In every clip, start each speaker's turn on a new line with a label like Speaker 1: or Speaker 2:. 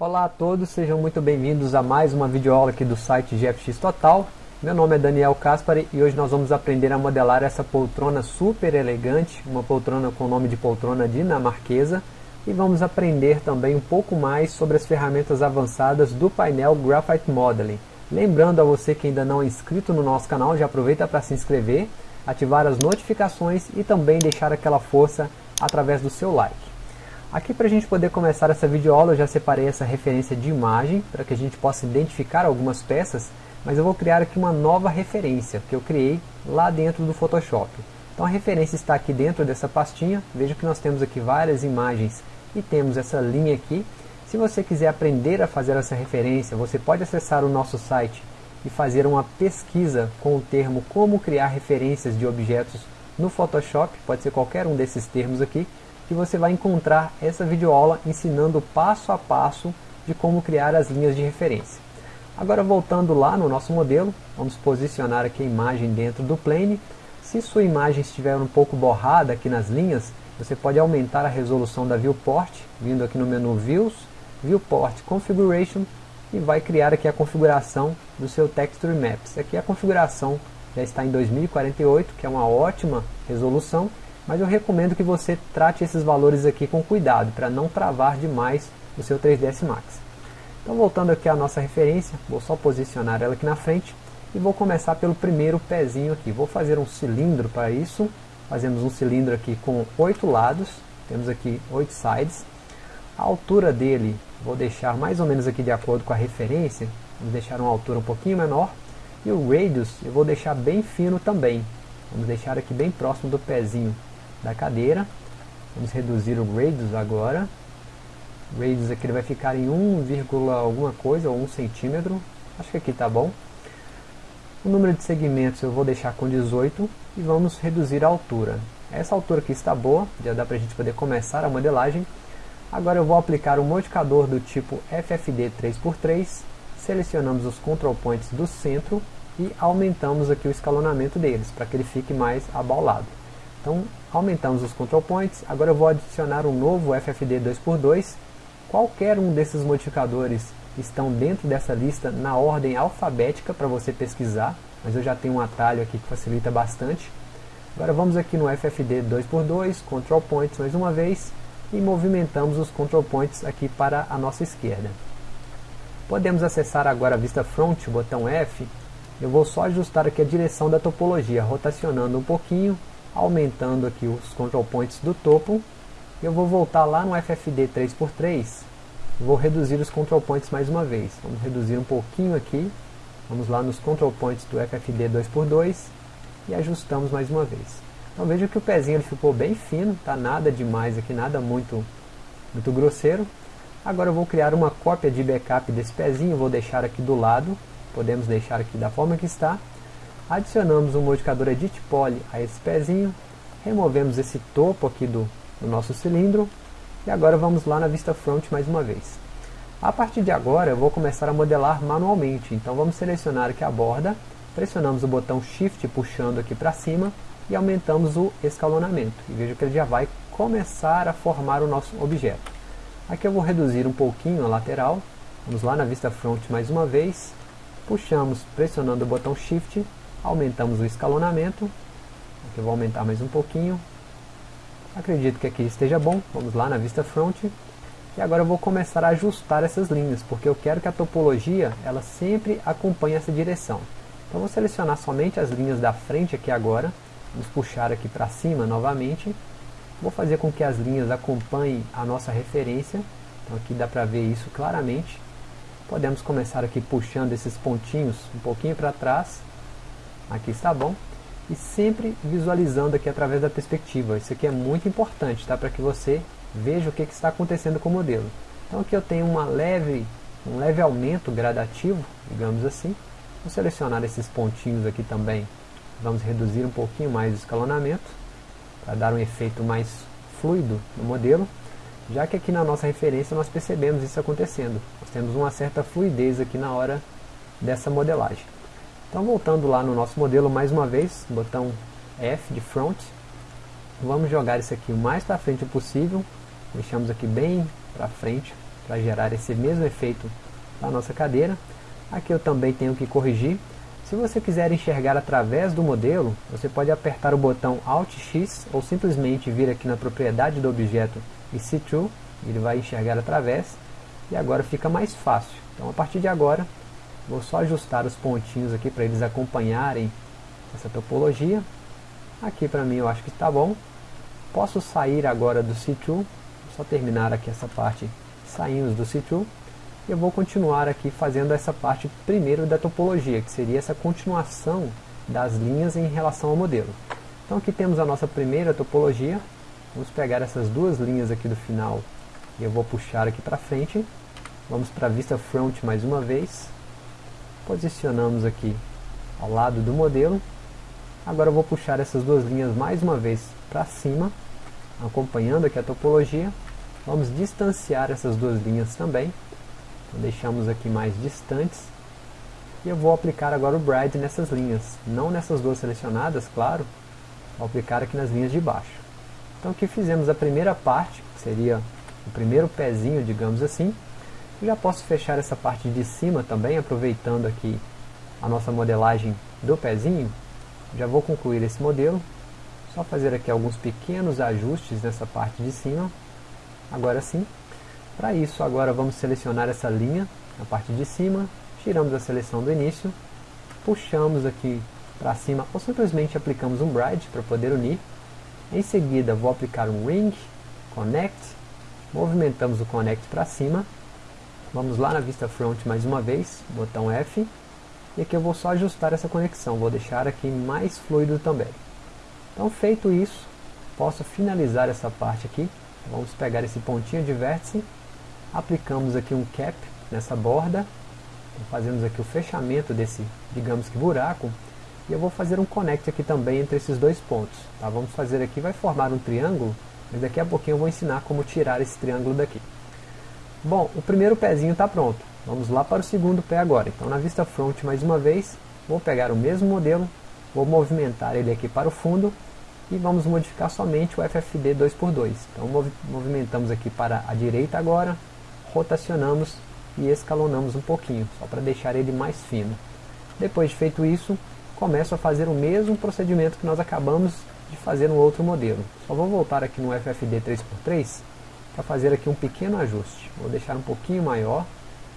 Speaker 1: Olá a todos, sejam muito bem-vindos a mais uma videoaula aqui do site GFX Total. Meu nome é Daniel Caspari e hoje nós vamos aprender a modelar essa poltrona super elegante, uma poltrona com o nome de poltrona dinamarquesa, e vamos aprender também um pouco mais sobre as ferramentas avançadas do painel Graphite Modeling. Lembrando a você que ainda não é inscrito no nosso canal, já aproveita para se inscrever, ativar as notificações e também deixar aquela força através do seu like. Aqui para a gente poder começar essa videoaula eu já separei essa referência de imagem para que a gente possa identificar algumas peças, mas eu vou criar aqui uma nova referência que eu criei lá dentro do Photoshop. Então a referência está aqui dentro dessa pastinha, veja que nós temos aqui várias imagens e temos essa linha aqui. Se você quiser aprender a fazer essa referência, você pode acessar o nosso site e fazer uma pesquisa com o termo como criar referências de objetos no Photoshop, pode ser qualquer um desses termos aqui, que você vai encontrar essa videoaula ensinando passo a passo de como criar as linhas de referência. Agora voltando lá no nosso modelo, vamos posicionar aqui a imagem dentro do plane. Se sua imagem estiver um pouco borrada aqui nas linhas, você pode aumentar a resolução da viewport, vindo aqui no menu Views, Viewport Configuration, e vai criar aqui a configuração do seu Texture Maps. Aqui a configuração já está em 2048, que é uma ótima resolução, mas eu recomendo que você trate esses valores aqui com cuidado, para não travar demais o seu 3ds Max. Então voltando aqui à nossa referência, vou só posicionar ela aqui na frente, e vou começar pelo primeiro pezinho aqui. Vou fazer um cilindro para isso, fazemos um cilindro aqui com oito lados, temos aqui oito sides. A altura dele, vou deixar mais ou menos aqui de acordo com a referência, vamos deixar uma altura um pouquinho menor, e o radius eu vou deixar bem fino também, vamos deixar aqui bem próximo do pezinho da cadeira. Vamos reduzir o radius agora. Radius aqui vai ficar em 1, alguma coisa, ou 1 centímetro. Acho que aqui está bom. O número de segmentos eu vou deixar com 18 e vamos reduzir a altura. Essa altura aqui está boa, já dá para a gente poder começar a modelagem. Agora eu vou aplicar um modificador do tipo FFD 3x3, selecionamos os control points do centro e aumentamos aqui o escalonamento deles, para que ele fique mais abaulado. Então aumentamos os control points, agora eu vou adicionar um novo FFD 2x2, qualquer um desses modificadores estão dentro dessa lista na ordem alfabética para você pesquisar, mas eu já tenho um atalho aqui que facilita bastante. Agora vamos aqui no FFD 2x2, control points mais uma vez, e movimentamos os control points aqui para a nossa esquerda. Podemos acessar agora a vista front, botão F, eu vou só ajustar aqui a direção da topologia, rotacionando um pouquinho, aumentando aqui os control points do topo. Eu vou voltar lá no FFD 3x3, vou reduzir os control points mais uma vez. Vamos reduzir um pouquinho aqui, vamos lá nos control points do FFD 2x2 e ajustamos mais uma vez. Então veja que o pezinho ele ficou bem fino, tá nada demais aqui, nada muito, muito grosseiro. Agora eu vou criar uma cópia de backup desse pezinho, vou deixar aqui do lado, podemos deixar aqui da forma que está. Adicionamos um modificador Edit Poly a esse pezinho, removemos esse topo aqui do, do nosso cilindro, e agora vamos lá na vista front mais uma vez. A partir de agora eu vou começar a modelar manualmente, então vamos selecionar aqui a borda, pressionamos o botão Shift puxando aqui para cima e aumentamos o escalonamento. E veja que ele já vai começar a formar o nosso objeto. Aqui eu vou reduzir um pouquinho a lateral, vamos lá na vista front mais uma vez, puxamos pressionando o botão Shift aumentamos o escalonamento, aqui eu vou aumentar mais um pouquinho, acredito que aqui esteja bom, vamos lá na vista front, e agora eu vou começar a ajustar essas linhas, porque eu quero que a topologia ela sempre acompanhe essa direção. Então vou selecionar somente as linhas da frente aqui agora, vamos puxar aqui para cima novamente, vou fazer com que as linhas acompanhem a nossa referência, então aqui dá para ver isso claramente, podemos começar aqui puxando esses pontinhos um pouquinho para trás, aqui está bom, e sempre visualizando aqui através da perspectiva, isso aqui é muito importante, tá? para que você veja o que, que está acontecendo com o modelo. Então aqui eu tenho uma leve, um leve aumento gradativo, digamos assim, vou selecionar esses pontinhos aqui também, vamos reduzir um pouquinho mais o escalonamento, para dar um efeito mais fluido no modelo, já que aqui na nossa referência nós percebemos isso acontecendo, nós temos uma certa fluidez aqui na hora dessa modelagem. Então voltando lá no nosso modelo mais uma vez, botão F de front, vamos jogar isso aqui o mais para frente possível, deixamos aqui bem para frente, para gerar esse mesmo efeito na nossa cadeira. Aqui eu também tenho que corrigir. Se você quiser enxergar através do modelo, você pode apertar o botão Alt X ou simplesmente vir aqui na propriedade do objeto e See Through, ele vai enxergar através e agora fica mais fácil. Então a partir de agora, vou só ajustar os pontinhos aqui para eles acompanharem essa topologia. Aqui para mim eu acho que está bom. Posso sair agora do See Through, só terminar aqui essa parte, saímos do See Through eu vou continuar aqui fazendo essa parte primeiro da topologia, que seria essa continuação das linhas em relação ao modelo. Então aqui temos a nossa primeira topologia, vamos pegar essas duas linhas aqui do final e eu vou puxar aqui para frente, vamos para a vista front mais uma vez, posicionamos aqui ao lado do modelo, agora eu vou puxar essas duas linhas mais uma vez para cima, acompanhando aqui a topologia, vamos distanciar essas duas linhas também, então, deixamos aqui mais distantes. E eu vou aplicar agora o Bride nessas linhas. Não nessas duas selecionadas, claro. Vou aplicar aqui nas linhas de baixo. Então aqui fizemos a primeira parte, que seria o primeiro pezinho, digamos assim. Já posso fechar essa parte de cima também, aproveitando aqui a nossa modelagem do pezinho. Já vou concluir esse modelo. Só fazer aqui alguns pequenos ajustes nessa parte de cima. Agora sim, para isso, agora vamos selecionar essa linha, a parte de cima, tiramos a seleção do início, puxamos aqui para cima ou simplesmente aplicamos um Bride para poder unir. Em seguida, vou aplicar um Ring, Connect, movimentamos o Connect para cima, vamos lá na vista front mais uma vez, botão F, e aqui eu vou só ajustar essa conexão, vou deixar aqui mais fluido também. Então feito isso, posso finalizar essa parte aqui, vamos pegar esse pontinho de vértice aplicamos aqui um cap nessa borda, fazemos aqui o fechamento desse, digamos que buraco, e eu vou fazer um connect aqui também entre esses dois pontos. Tá? Vamos fazer aqui, vai formar um triângulo, mas daqui a pouquinho eu vou ensinar como tirar esse triângulo daqui. Bom, o primeiro pezinho está pronto. Vamos lá para o segundo pé agora. Então na vista front mais uma vez, vou pegar o mesmo modelo, vou movimentar ele aqui para o fundo e vamos modificar somente o FFD 2x2. Então movimentamos aqui para a direita agora, rotacionamos e escalonamos um pouquinho, só para deixar ele mais fino. Depois de feito isso, começo a fazer o mesmo procedimento que nós acabamos de fazer no outro modelo. Só vou voltar aqui no FFD 3x3 para fazer aqui um pequeno ajuste. Vou deixar um pouquinho maior,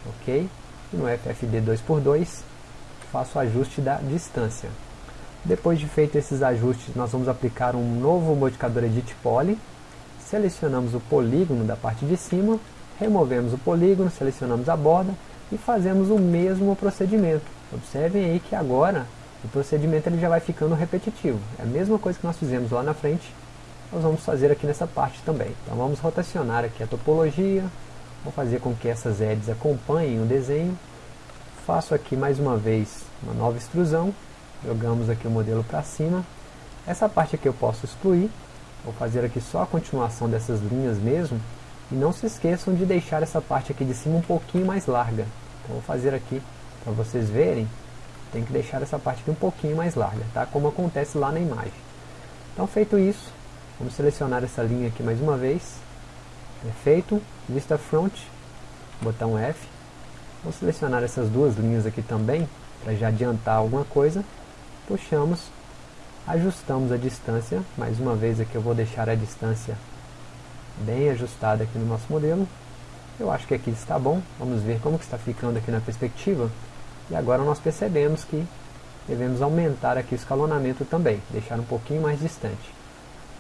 Speaker 1: ok? E no FFD 2x2 faço o ajuste da distância. Depois de feito esses ajustes, nós vamos aplicar um novo modificador Edit Poly. Selecionamos o polígono da parte de cima removemos o polígono, selecionamos a borda e fazemos o mesmo procedimento. Observem aí que agora o procedimento ele já vai ficando repetitivo. É a mesma coisa que nós fizemos lá na frente, nós vamos fazer aqui nessa parte também. Então vamos rotacionar aqui a topologia, vou fazer com que essas edges acompanhem o desenho. Faço aqui mais uma vez uma nova extrusão, jogamos aqui o modelo para cima. Essa parte aqui eu posso excluir, vou fazer aqui só a continuação dessas linhas mesmo, e não se esqueçam de deixar essa parte aqui de cima um pouquinho mais larga. Então vou fazer aqui para vocês verem. Tem que deixar essa parte aqui um pouquinho mais larga, tá? Como acontece lá na imagem. Então feito isso, vamos selecionar essa linha aqui mais uma vez. Perfeito. Vista Front, botão F. Vou selecionar essas duas linhas aqui também, para já adiantar alguma coisa. Puxamos, ajustamos a distância. Mais uma vez aqui eu vou deixar a distância bem ajustada aqui no nosso modelo. Eu acho que aqui está bom, vamos ver como está ficando aqui na perspectiva. E agora nós percebemos que devemos aumentar aqui o escalonamento também, deixar um pouquinho mais distante.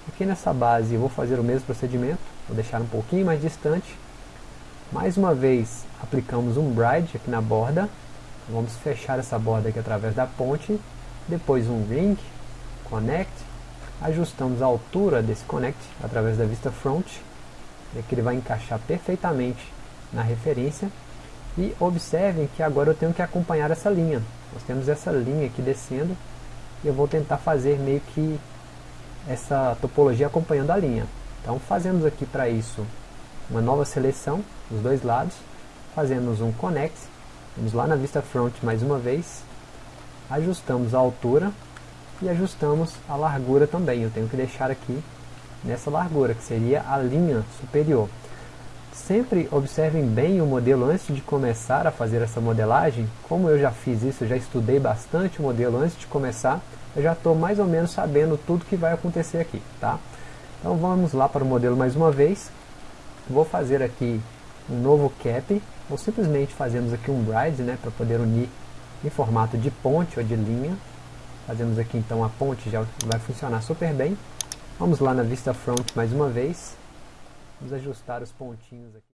Speaker 1: Aqui nessa base eu vou fazer o mesmo procedimento, vou deixar um pouquinho mais distante. Mais uma vez aplicamos um bride aqui na borda, vamos fechar essa borda aqui através da ponte, depois um ring, connect, ajustamos a altura desse connect através da vista front, é que ele vai encaixar perfeitamente na referência, e observem que agora eu tenho que acompanhar essa linha, nós temos essa linha aqui descendo, e eu vou tentar fazer meio que essa topologia acompanhando a linha. Então fazemos aqui para isso uma nova seleção dos dois lados, fazemos um connect, vamos lá na vista front mais uma vez, ajustamos a altura e ajustamos a largura também. Eu tenho que deixar aqui nessa largura, que seria a linha superior. Sempre observem bem o modelo antes de começar a fazer essa modelagem. Como eu já fiz isso, já estudei bastante o modelo antes de começar, eu já estou mais ou menos sabendo tudo que vai acontecer aqui. Tá? Então vamos lá para o modelo mais uma vez. Vou fazer aqui um novo cap, ou simplesmente fazemos aqui um bride, né, para poder unir em formato de ponte ou de linha. Fazemos aqui então a ponte, já vai funcionar super bem. Vamos lá na vista front mais uma vez. Vamos ajustar os pontinhos aqui.